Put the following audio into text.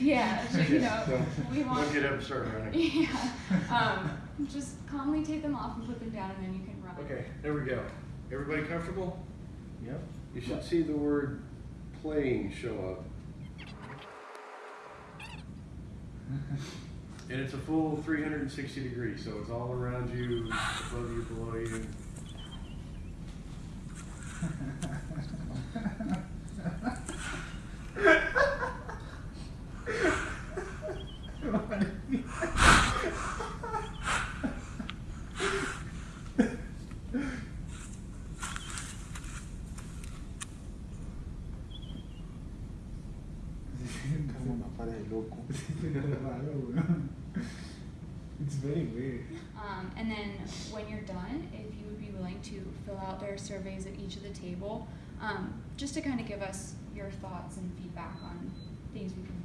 Yeah, so, you know, we want. Don't get up start running. Yeah, um, just calmly take them off and put them down and then you can run. Okay, there we go. Everybody comfortable? Yep. You should see the word playing show up. And it's a full three hundred and sixty degrees, so it's all around you, above you, below you. It's very weird. Um, and then when you're done, if you would be willing to fill out their surveys at each of the table, um, just to kind of give us your thoughts and feedback on things we can